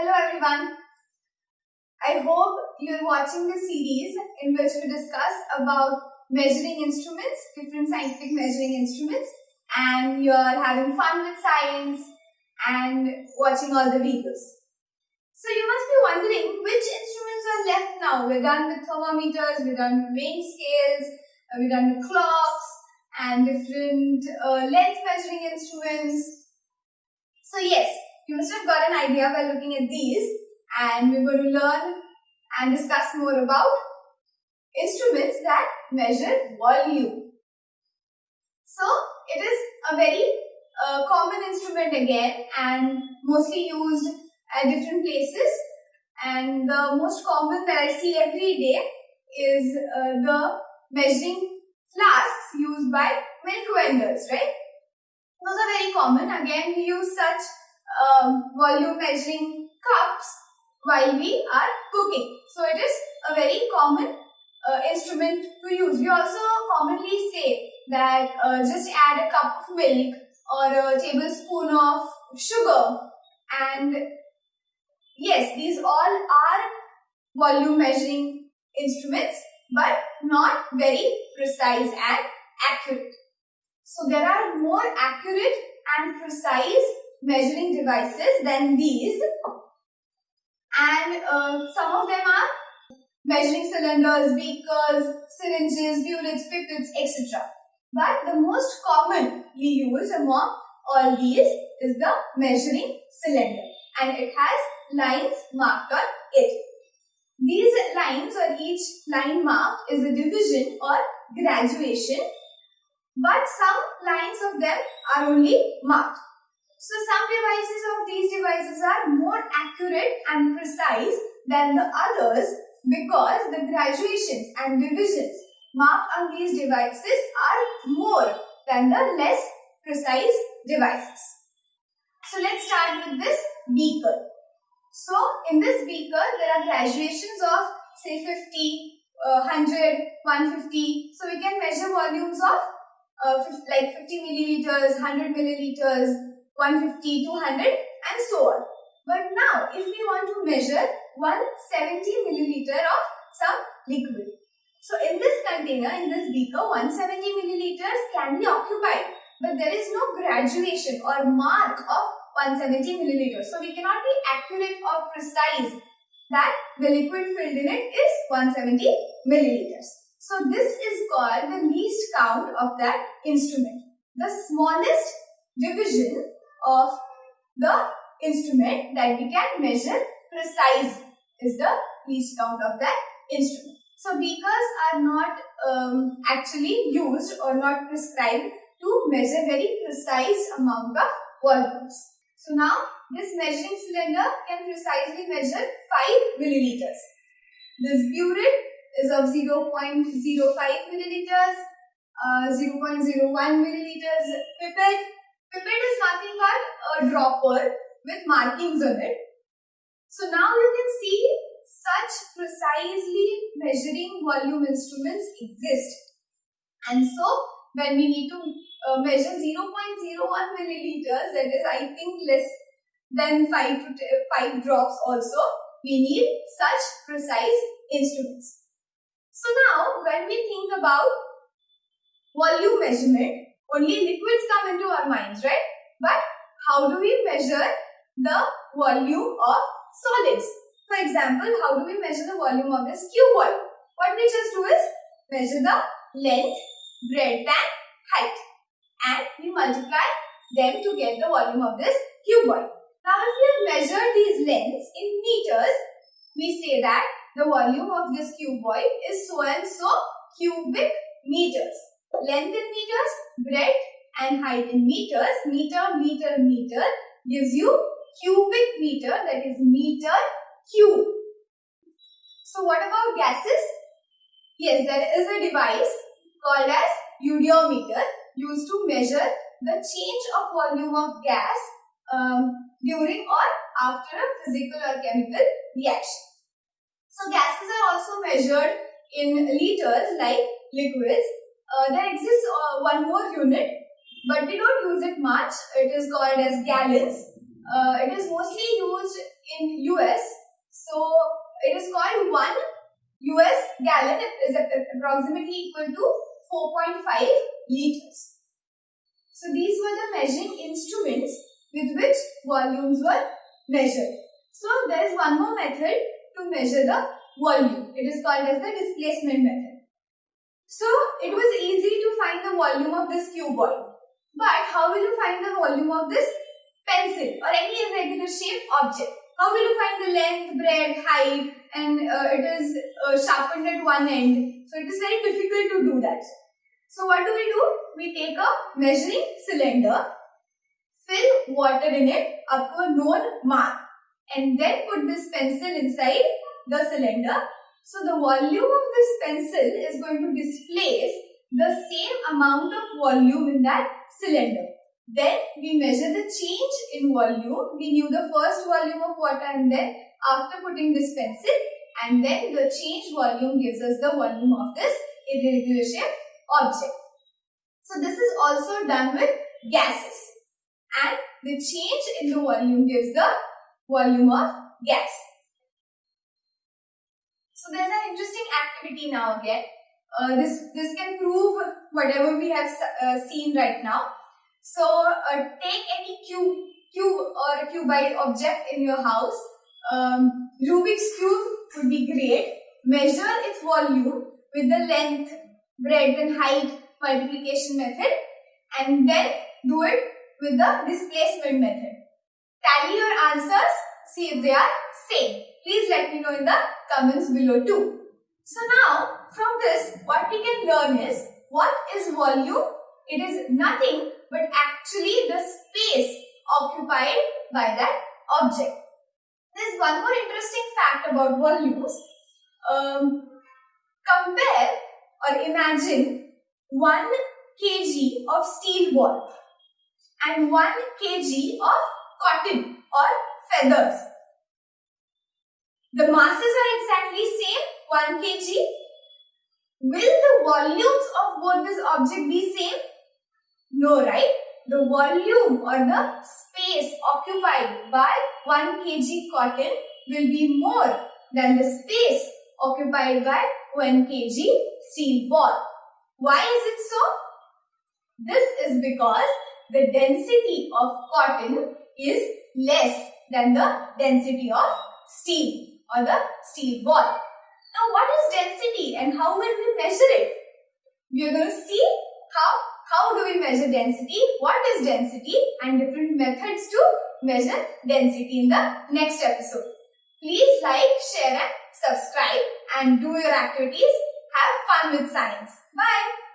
Hello everyone. I hope you're watching the series in which we discuss about measuring instruments, different scientific measuring instruments and you're having fun with science and watching all the videos. So you must be wondering which instruments are left now. We're done with thermometers, we're done with weighing scales, uh, we're done with clocks and different uh, length measuring instruments. So yes, you must have got an idea by looking at these and we're going to learn and discuss more about instruments that measure volume. So it is a very uh, common instrument again and mostly used at different places and the most common that I see every day is uh, the measuring flasks used by milk vendors, right? Those are very common. Again, we use um, volume measuring cups while we are cooking. So it is a very common uh, instrument to use. We also commonly say that uh, just add a cup of milk or a tablespoon of sugar and yes, these all are volume measuring instruments but not very precise and accurate. So there are more accurate and precise measuring devices than these and uh, some of them are measuring cylinders, beakers, syringes, burettes, pipettes, etc. But the most commonly used among all these is the measuring cylinder and it has lines marked on it. These lines or each line marked is a division or graduation but some lines of them are only marked. So some devices of these devices are more accurate and precise than the others because the graduations and divisions marked on these devices are more than the less precise devices. So let's start with this beaker. So in this beaker there are graduations of say 50, uh, 100, 150. So we can measure volumes of uh, like 50 milliliters, 100 milliliters, 150, 200 and so on. But now if we want to measure 170 milliliter of some liquid. So in this container, in this beaker, 170 milliliters can be occupied. But there is no graduation or mark of 170 milliliters. So we cannot be accurate or precise that the liquid filled in it is 170 milliliters. So this is called the least count of that instrument. The smallest division of the instrument that we can measure precise is the least count of that instrument. So beakers are not um, actually used or not prescribed to measure very precise amount of volumes. So now this measuring cylinder can precisely measure 5 milliliters. This burette is of 0.05 milliliters, uh, 0.01 milliliters pipette. Pipette is nothing but a dropper with markings on it. So now you can see such precisely measuring volume instruments exist. And so when we need to uh, measure 0.01 milliliters, that is I think less than 5 to 5 drops also, we need such precise instruments. So now when we think about volume measurement, only liquids come into our minds, right? But how do we measure the volume of solids? For example, how do we measure the volume of this cuboid? What we just do is measure the length, breadth and height and we multiply them to get the volume of this cuboid. Now if we have measured these lengths in meters, we say that the volume of this cuboid is so and so cubic meters. Length in meters, breadth and height in meters, meter, meter, meter gives you cubic meter that is meter cube. So what about gases? Yes, there is a device called as eudiometer used to measure the change of volume of gas um, during or after a physical or chemical reaction. So gases are also measured in liters like liquids. Uh, there exists uh, one more unit but we don't use it much. It is called as gallons. Uh, it is mostly used in US. So it is called 1 US gallon is approximately equal to 4.5 liters. So these were the measuring instruments with which volumes were measured. So there is one more method to measure the volume. It is called as the displacement method. So it was easy to find the volume of this cuboid. But how will you find the volume of this pencil or any irregular shaped object? How will you find the length, breadth, height and uh, it is uh, sharpened at one end. So it is very difficult to do that. So what do we do? We take a measuring cylinder, fill water in it up to a known mark and then put this pencil inside the cylinder. So the volume of this pencil is going to displace the same amount of volume in that cylinder. Then we measure the change in volume. We knew the first volume of water and then after putting this pencil and then the change volume gives us the volume of this irregular shape object. So this is also done with gases and the change in the volume gives the volume of gas. So there's an interesting activity now again. Uh, this, this can prove whatever we have uh, seen right now. So uh, take any cube, cube or cuboid object in your house. Um, Rubik's cube would be great. Measure its volume with the length, breadth and height multiplication method and then do it with the displacement method. Tally your answers, see if they are same. Please let me know in the comments below too. So now from this what we can learn is what is volume? It is nothing but actually the space occupied by that object. There's one more interesting fact about volumes. Um, compare or imagine 1 kg of steel ball and 1 kg of cotton or feathers. The masses are exactly same 1 kg. Will the volumes of both this object be same? No, right? The volume or the space occupied by 1 kg cotton will be more than the space occupied by 1 kg steel ball. Why is it so? This is because the density of cotton is less than the density of steel or the steel ball. Now what is density and how will we measure it? We are going to see how, how do we measure density, what is density and different methods to measure density in the next episode. Please like, share and subscribe and do your activities. Have fun with science. Bye.